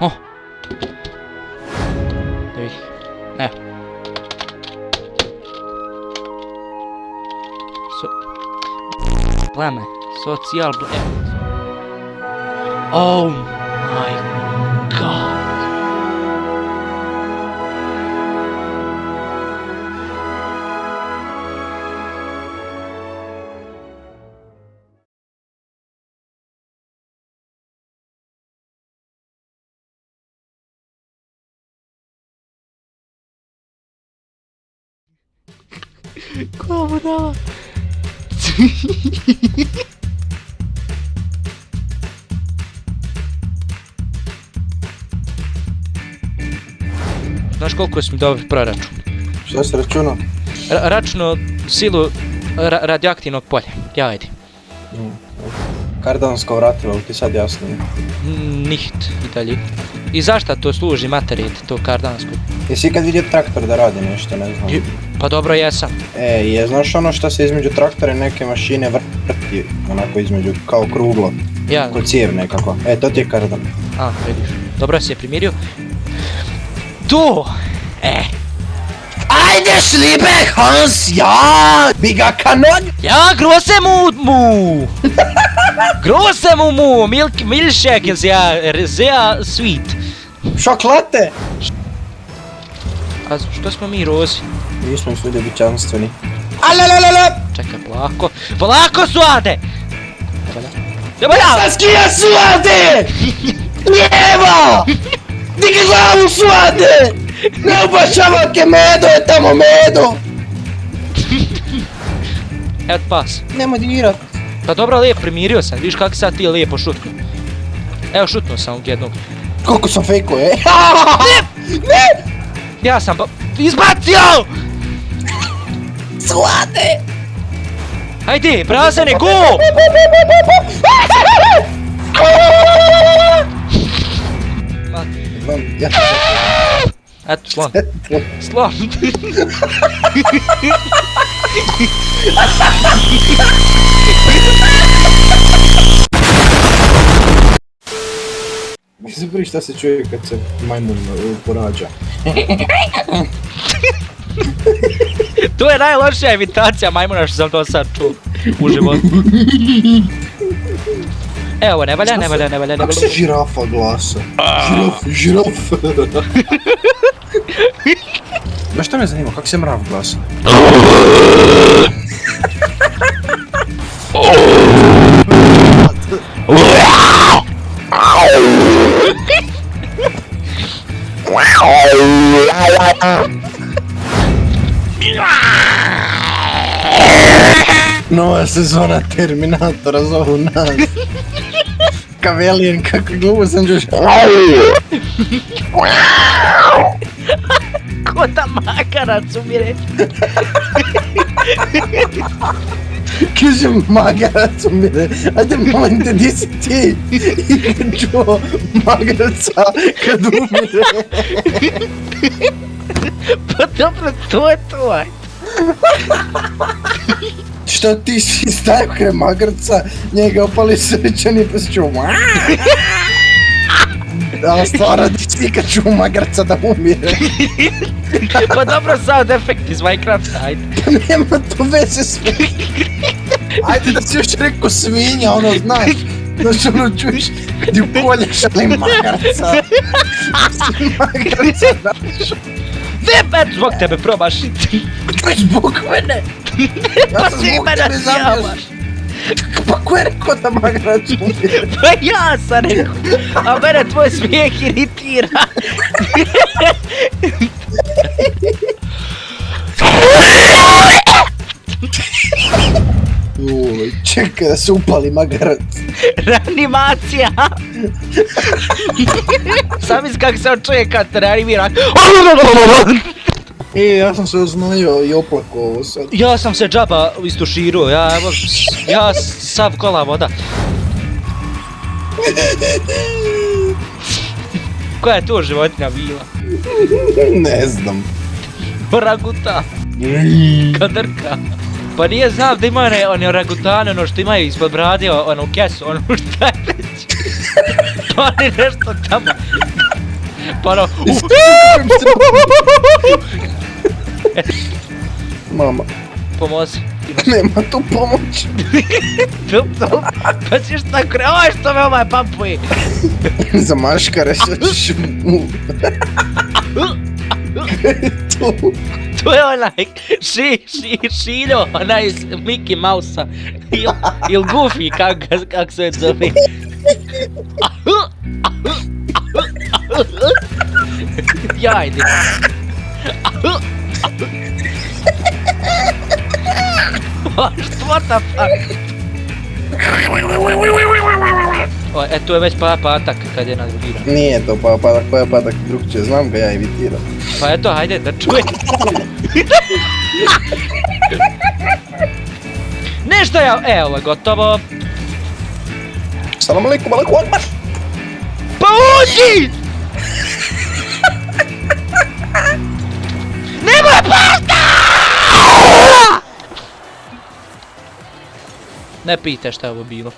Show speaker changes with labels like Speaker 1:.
Speaker 1: Oh, There you go. There. So... Blame. Social... Oh my god. Koja brava? Znaš koliko si mi dobri proračun?
Speaker 2: Šta si računao?
Speaker 1: Ra računo silu ra radioaktivnog polja. Ja ajde.
Speaker 2: Kardansko vratilo, ti sad jasno.
Speaker 1: Niht i dalje. I zašta to služi materijal, to kardansko?
Speaker 2: Jesi ikad vidio traktor da radi nešto, ne znam?
Speaker 1: Pa dobro jesam.
Speaker 2: E, je, znaš ono što se između traktora i neke mašine vrti, onako između, kao kruglo,
Speaker 1: Ja,
Speaker 2: ko cijev nekako. E, to ti je kardan.
Speaker 1: a, vidiš. Dobro si je primirio. Tu! E,
Speaker 2: Ajde šlibe, Hans, ja! Biga kanon!
Speaker 1: ja große mu mu! große mu mu! Milk, milkshake is ja sehr sweet.
Speaker 2: Šokolate!
Speaker 1: A što smo mi rozi?
Speaker 2: Nismo svi ljubičanstveni. Alalalala!
Speaker 1: Čekaj, polako. Polako suade! Ne valja!
Speaker 2: Saskija suade! Lijevo! Digi glavu suade! Ne obašava ke medo je tamo medo!
Speaker 1: Evo ti pas.
Speaker 2: Nemoj dirat.
Speaker 1: Pa dobro, lijep primirio sam. Vidiš kako sad ti lijepo šutno. Evo šutnuo sam jednog.
Speaker 2: Koliko sam fejko, e? Ne!
Speaker 1: Ja sam ba... Izbacio!
Speaker 2: Suade!
Speaker 1: Hajde, prazane, go! Ma,
Speaker 2: Ja
Speaker 1: Eto, slon. Slon.
Speaker 2: Mi se prvi šta se čuje kad se majmun uh, porađa.
Speaker 1: to je najlošija imitacija majmuna što sam do sad čuo u životu. Evo, ne valja, ne valja, ne valja, ne
Speaker 2: Kako
Speaker 1: valja.
Speaker 2: se žirafa glasa? Žiraf, žiraf. Znaš šta me zanima, kako se mrav glasa? Nova sezona Terminatora zovu nas. Kavelijen, kako glupo sam čuš. Conta má, cara, sumire. Chiuso Magarazumire at the moment this tea you can
Speaker 1: draw Magaratsa Kadumire Подобно кто е
Speaker 2: това? Що ти си ставка Магарца, не го пали сърчани пес чума. Da, stvarno ti kad čuo magarca da umire.
Speaker 1: Pa dobro, sound effect iz Minecrafta, ajde.
Speaker 2: Pa nema to veze s Ajde da si još rekao svinja, ono znaš. Znaš ono čuješ ju koljaš ali magarca. magarca da.
Speaker 1: Ne, eto, zbog tebe
Speaker 2: je zbog mene? Ja sam
Speaker 1: Ti
Speaker 2: zbog tebe zamio. Pa ko je rekao da magarac umire?
Speaker 1: Pa ja sam rekao, a mene tvoj smijeh iritira.
Speaker 2: Uj, čekaj da se upali magarac.
Speaker 1: Reanimacija. Sam iz kako se on čuje kad te reanimira.
Speaker 2: E, ja sam se oznojio i oplako ovo sad.
Speaker 1: Ja sam se džaba istuširao, ja, evo, ja sav kola voda. Koja je to životinja bila?
Speaker 2: Ne znam.
Speaker 1: Orangutan, kadrka. Pa nije znam da ima one, one orangutane, ono što imaju ispod brade, ono kesu, ono šta je već. Oni nešto tamo. Pa ono...
Speaker 2: Mama,
Speaker 1: Pomozi.
Speaker 2: nema tu pomoć.
Speaker 1: Tup, tup. Pa si šta kre... Oj, što me ovaj pampuje.
Speaker 2: Za maškare što ćeš mu... tu.
Speaker 1: To je onaj ši, ši, šiljo, onaj iz Mickey Mouse-a. Il, il Goofy, kak, ga- kak se zove. Jajde. What the fuck? O, e, tu je već pa patak kad je nadrugiran.
Speaker 2: Nije to pa padak, pa je padak drugčije, znam ga ja imitiram.
Speaker 1: Pa eto, hajde da čuje. Nešto ja, evo je gotovo.
Speaker 2: Salam alaikum, alaikum akbar!
Speaker 1: Pa uđi! Ne pite šta je ovo bilo.